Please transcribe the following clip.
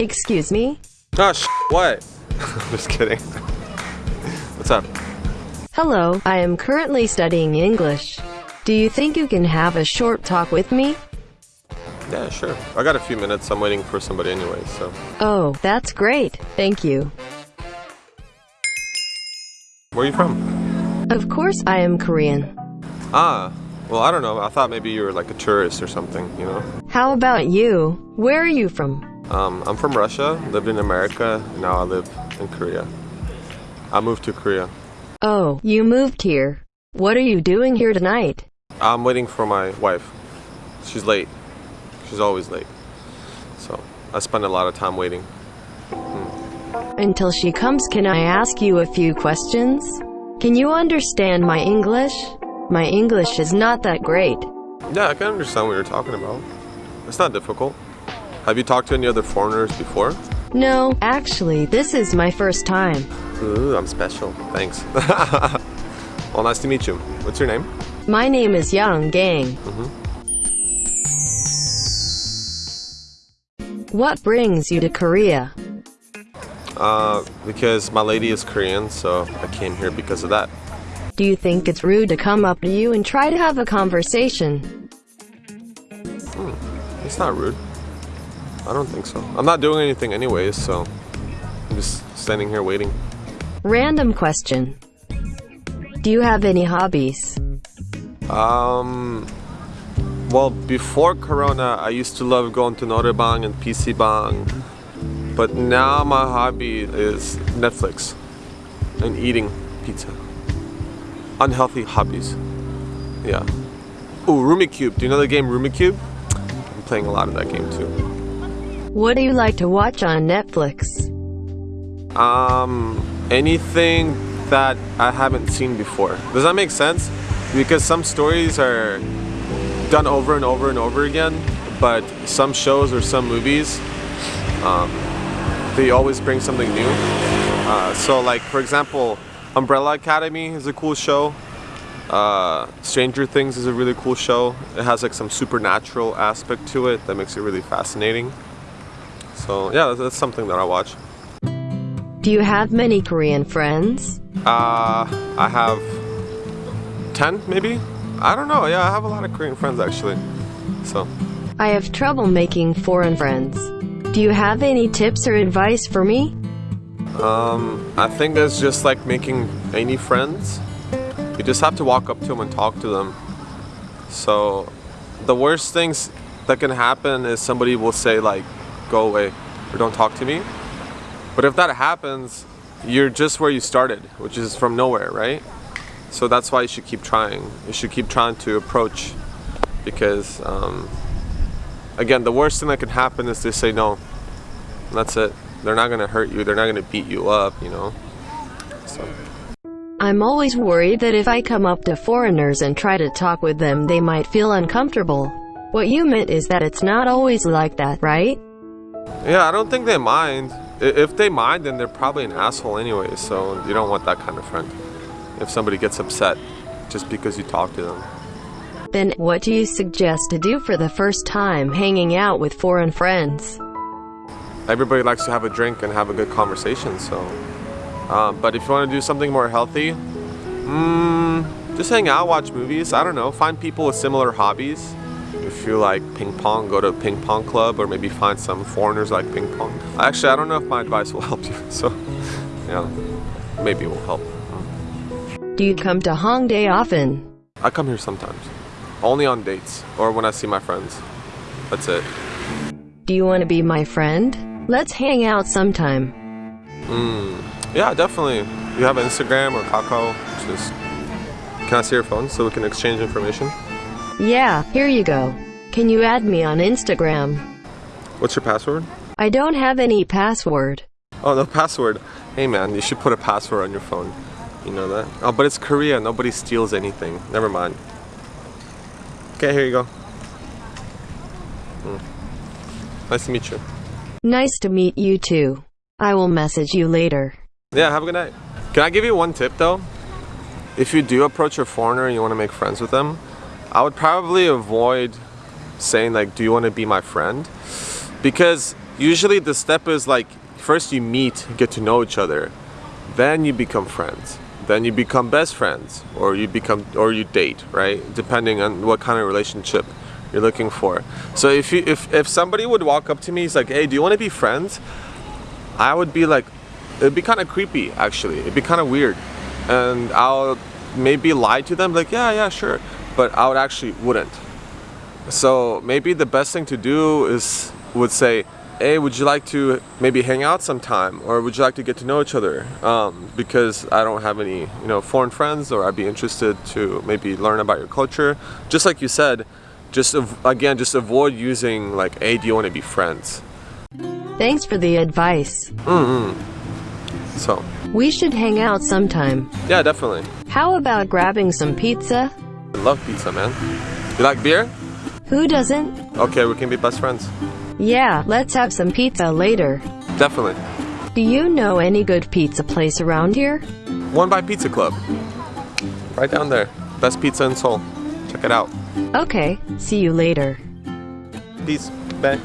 Excuse me? Oh, sh what? I'm just kidding. What's up? Hello, I am currently studying English. Do you think you can have a short talk with me? Yeah, sure. I got a few minutes. I'm waiting for somebody anyway, so. Oh, that's great. Thank you. Where are you from? Of course I am Korean. Ah, well, I don't know. I thought maybe you were like a tourist or something, you know? How about you? Where are you from? Um, I'm from Russia, lived in America, now I live in Korea. I moved to Korea. Oh, you moved here. What are you doing here tonight? I'm waiting for my wife. She's late. She's always late. So I spend a lot of time waiting. Until she comes, can I ask you a few questions? Can you understand my English? My English is not that great. Yeah, I can understand what you're talking about. It's not difficult. Have you talked to any other foreigners before? No, actually, this is my first time. Ooh, I'm special. Thanks. well, nice to meet you. What's your name? My name is Yang Gang. What brings you to Korea? Uh, because my lady is Korean, so I came here because of that. Do you think it's rude to come up to you and try to have a conversation? It's not rude. I don't think so. I'm not doing anything anyways, so I'm just standing here waiting. Random question. Do you have any hobbies? Um, well, before Corona, I used to love going to Norebang and PC Bang, but now my hobby is Netflix and eating pizza. Unhealthy hobbies. Yeah. Ooh, Rummikub. Do you know the game Rummikub? I'm playing a lot of that game too. What do you like to watch on Netflix? Um, anything that I haven't seen before. Does that make sense? Because some stories are done over and over and over again, but some shows or some movies, um, they always bring something new. Uh, so, like for example, Umbrella Academy is a cool show. Uh, Stranger Things is a really cool show. It has like some supernatural aspect to it that makes it really fascinating. So yeah, that's, something that I watch. Do you have many Korean friends? Uh, I have 10 maybe? I don't know. Yeah, I have a lot of Korean friends actually. So, I have trouble making foreign friends. Do you have any tips or advice for me? um, I think it's just like making any friends. You just have to walk up to them and talk to them. So, the worst things that can happen is somebody will say like, go away or don't talk to me. But if that happens, you're just where you started, which is from nowhere, right? So that's why you should keep trying. You should keep trying to approach because, um, again, the worst thing that can happen is they say no. That's it. They're not gonna hurt you. They're not gonna beat you up, you know. So I'm always worried that if I come up to foreigners and try to talk with them, they might feel uncomfortable. What you meant is that it's not always like that, right? Yeah, I don't think they mind. If they mind, then they're probably an asshole anyway. So you don't want that kind of friend. If somebody gets upset just because you talk to them. Then, what do you suggest to do for the first time hanging out with foreign friends? everybody likes to have a drink and have a good conversation. So, um, but if you want to do something more healthy, mm, just hang out, watch movies. I don't know, find people with similar hobbies. If you like ping pong, go to a ping pong club, or maybe find some foreigners like ping pong. Actually, I don't know if my advice will help you. So, yeah, maybe it will help. Do you come to Hongdae often? I come here sometimes, only on dates or when I see my friends. That's it. Do you want to be my friend? Let's hang out sometime. Hmm. Yeah, definitely. You have Instagram or Kakao. Just can I see your phone so we can exchange information? Yeah, here you go. Can you add me on Instagram? What's your password? I don't have any password. Oh, no password. Hey man, you should put a password on your phone. You know that? Oh, but it's Korea. Nobody steals anything. Never mind. Okay, here you go. Mm. Nice to meet you. Nice to meet you too. I will message you later. Yeah, have a good night. Can I give you one tip though? If you do approach a foreigner and you want to make friends with them, I would probably avoid saying like, "Do you want to be my friend?" Because usually the step is like first you meet, get to know each other, then you become friends. Then you become best friends or you become or you date, right? Depending on what kind of relationship you're looking for. So if you if if somebody would walk up to me, he's like, "Hey, do you want to be friends?" I would be like, it'd be kind of creepy actually. It'd be kind of weird, and I'll maybe lie to them like, "Yeah, yeah, sure," but I would actually wouldn't. So maybe the best thing to do is would say, "Hey, would you like to maybe hang out sometime, or would you like to get to know each other?" Um, because I don't have any, you know, foreign friends, or I'd be interested to maybe learn about your culture. Just like you said, just again, just avoid using like, "Hey, do you want to be friends?" Thanks for the advice. So We should hang out sometime. yeah, definitely. How about grabbing some pizza? I love pizza, man. You like beer? Who doesn't? Okay, we can be best friends. Yeah, let's have some pizza later. Definitely. Do you know any good pizza place around here? One by Pizza Club. Right down there. Best pizza in Seoul. Check it out. Okay, see you later. Peace. Bye.